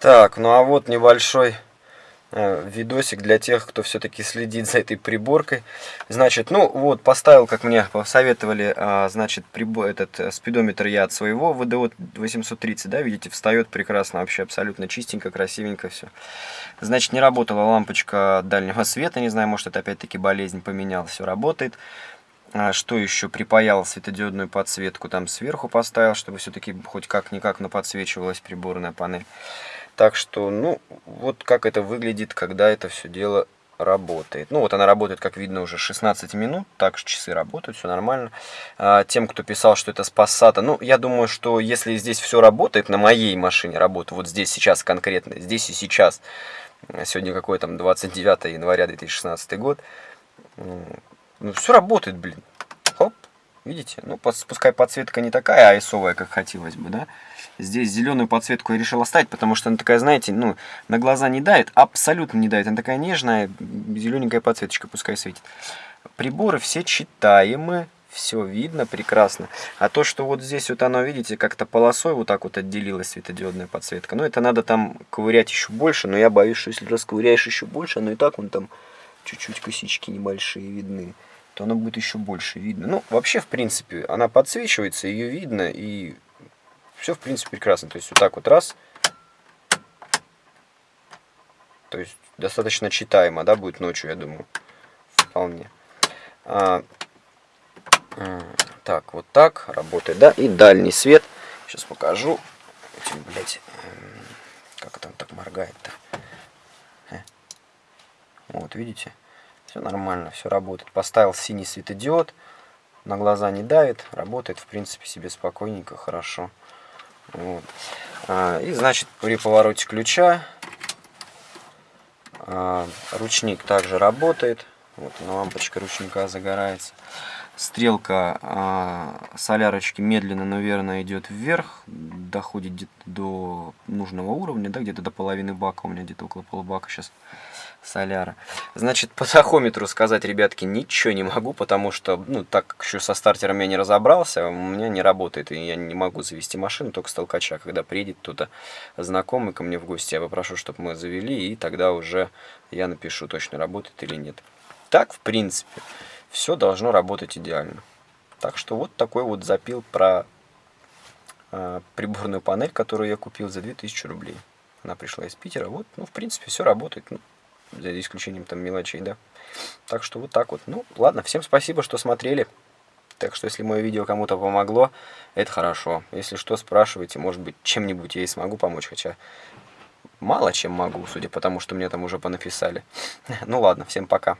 Так, ну а вот небольшой э, видосик для тех, кто все-таки следит за этой приборкой. Значит, ну вот, поставил, как мне посоветовали, а, значит, прибор, этот э, спидометр я от своего ВДО 830, да, видите, встает прекрасно, вообще абсолютно чистенько, красивенько все. Значит, не работала лампочка дальнего света, не знаю, может это опять-таки болезнь поменял, все работает. А, что еще? Припаял светодиодную подсветку там сверху поставил, чтобы все-таки хоть как-никак на подсвечивалась приборная панель. Так что, ну, вот как это выглядит, когда это все дело работает. Ну, вот она работает, как видно, уже 16 минут. Так часы работают, все нормально. А, тем, кто писал, что это с Passat, ну, я думаю, что если здесь все работает, на моей машине работает, вот здесь сейчас конкретно, здесь и сейчас, сегодня какой там 29 января 2016 год, ну, все работает, блин. Видите? Ну, пускай подсветка не такая айсовая, как хотелось бы, да? Здесь зеленую подсветку я решил оставить, потому что она такая, знаете, ну, на глаза не дает, абсолютно не дает. Она такая нежная, зелененькая подсветочка пускай светит. Приборы все читаемы, все видно прекрасно. А то, что вот здесь вот оно, видите, как-то полосой вот так вот отделилась светодиодная подсветка. Ну, это надо там ковырять еще больше, но я боюсь, что если расковыряешь еще больше, оно и так вон там чуть-чуть косички небольшие видны, то оно будет еще больше видно. Ну, вообще, в принципе, она подсвечивается, ее видно, и все, в принципе, прекрасно. То есть, вот так вот раз. То есть, достаточно читаемо, да, будет ночью, я думаю. Вполне. А, так, вот так работает, да. И дальний свет. Сейчас покажу. Этим, блядь, как там так моргает-то. Э. Вот, видите? Все нормально, все работает. Поставил синий светодиод. На глаза не давит. Работает, в принципе, себе спокойненько, хорошо. Вот. А, и значит при повороте ключа а, ручник также работает. Вот лампочка ручника загорается. Стрелка а, солярочки медленно, наверное, идет вверх, доходит до нужного уровня, да, где-то до половины бака, у меня где-то около полубака сейчас соляра. Значит, по тахометру сказать, ребятки, ничего не могу, потому что, ну, так как еще со стартером я не разобрался, у меня не работает, и я не могу завести машину, только с толкача. Когда приедет кто-то знакомый ко мне в гости, я попрошу, чтобы мы завели, и тогда уже я напишу, точно работает или нет. Так, в принципе, все должно работать идеально. Так что вот такой вот запил про э, приборную панель, которую я купил за 2000 рублей. Она пришла из Питера. Вот, ну, в принципе, все работает. Ну, за исключением там мелочей, да. Так что вот так вот. Ну, ладно, всем спасибо, что смотрели. Так что, если мое видео кому-то помогло, это хорошо. Если что, спрашивайте, может быть, чем-нибудь я и смогу помочь, хотя мало чем могу, судя по тому, что мне там уже понаписали. Ну ладно, всем пока.